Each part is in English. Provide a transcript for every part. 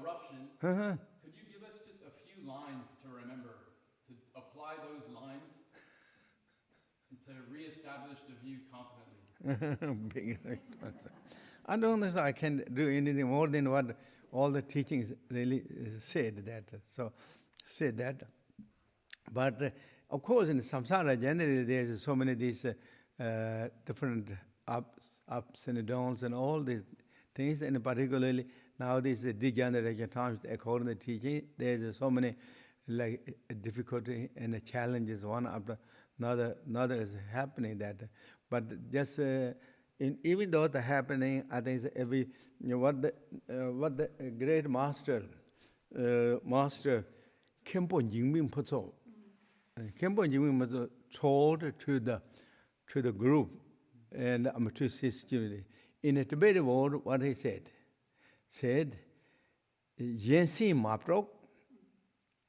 eruption, Uh-huh. could you give us just a few lines to remember, to apply those lines and to reestablish the view confidently? I don't think I can do anything more than what all the teachings really uh, said that. So, said that. But uh, of course, in samsara, generally, there's so many these uh, uh, different ups, ups and downs and all these things and particularly nowadays the degeneration times according to the teaching there's so many like difficulty and challenges. One after another another is happening that but just uh, in even though the happening i think every you know, what the uh, what the great master uh, master kempo jingming photo kempo jingming photo told to the to the group and um, to his student in a Tibetan word what he said said Yensi Maprok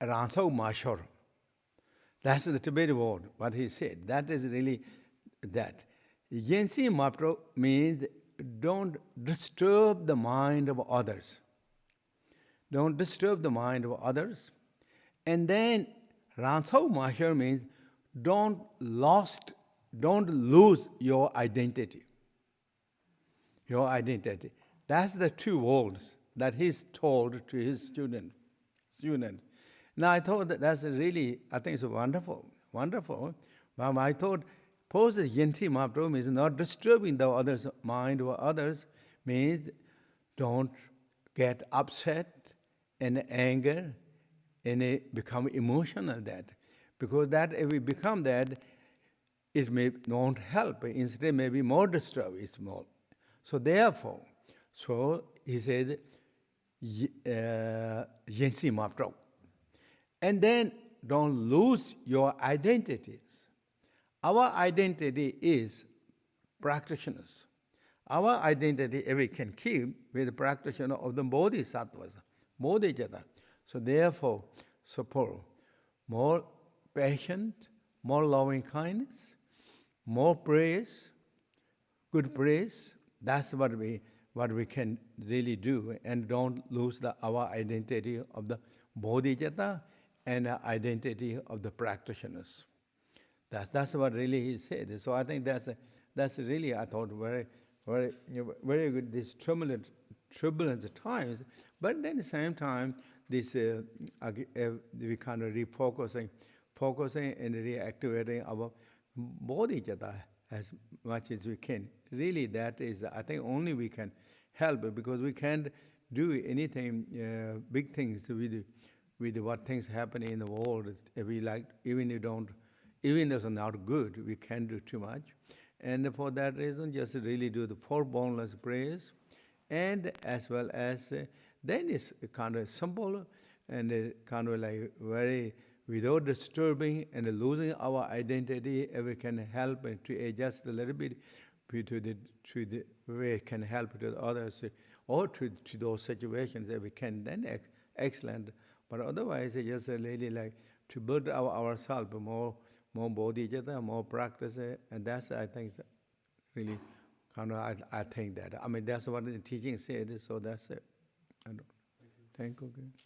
Ranthau Mashor. That's the Tibetan word, what he said. That is really that. Yensi Mapro means don't disturb the mind of others. Don't disturb the mind of others. And then Ranthau Mahir means don't lost, don't lose your identity. Your identity. That's the two words that he's told to his student. student. Now I thought that that's really, I think it's wonderful, wonderful. But I thought, suppose the Yenti Mahaprabhu means not disturbing the other's mind or others, means don't get upset and anger and become emotional that. Because that if we become that, it may not help. Instead, may be more disturbed. It's more. So therefore, so he said, uh, Mahaprabhu. And then don't lose your identities. Our identity is practitioners. Our identity we can keep with the practitioner of the bodhisattvas, bodhicitta. So therefore, support more patient, more loving kindness, more praise, good praise. That's what we what we can really do, and don't lose the, our identity of the bodhicitta and identity of the practitioners. That's, that's what really he said. So I think that's, that's really, I thought, very, very, very good, these turbulent, turbulent times. But then at the same time, this, uh, uh, we kind of refocusing, focusing and reactivating our bodhicitta as much as we can. Really, that is, I think only we can help because we can't do anything, uh, big things with with what things happening in the world. If we like, even if don't, even if it's not good, we can't do too much. And for that reason, just really do the four boundless prayers, and as well as uh, then it's kind of simple and uh, kind of like very without disturbing and losing our identity. If we can help to adjust a little bit to the to the way it can help to others or to, to those situations that we can, then ex excellent. But otherwise, it's just really like to build our, ourselves more, more bodhicitta, more practice, and that's, I think, really kind of, I, I think that. I mean, that's what the teaching said, so that's it. I don't, thank you. Thank you.